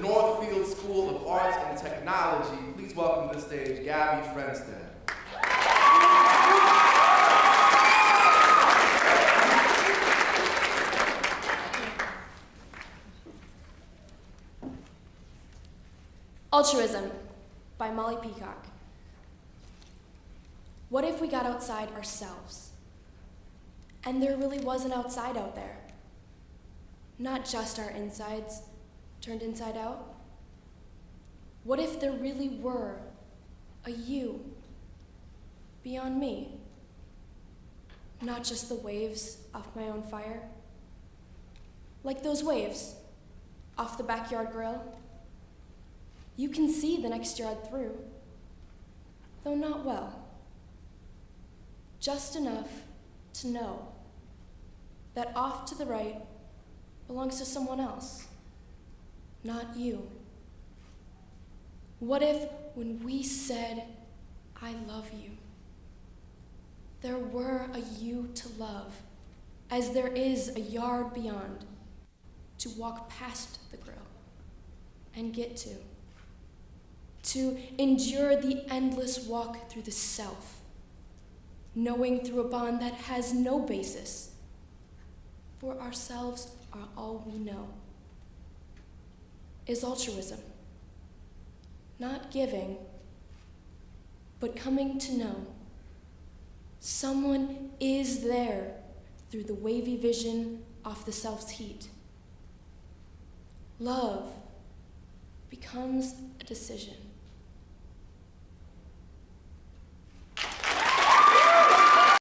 Northfield School of Arts and Technology. Please welcome to the stage Gabby Frenstead. Altruism by Molly Peacock. What if we got outside ourselves? And there really was an outside out there. Not just our insides turned inside out. What if there really were a you beyond me? Not just the waves off my own fire. Like those waves off the backyard grill. You can see the next yard through, though not well. Just enough to know that off to the right belongs to someone else, not you. What if, when we said, I love you, there were a you to love, as there is a yard beyond, to walk past the grill and get to? to endure the endless walk through the self, knowing through a bond that has no basis, for ourselves are all we know, is altruism. Not giving, but coming to know someone is there through the wavy vision off the self's heat. Love becomes a decision.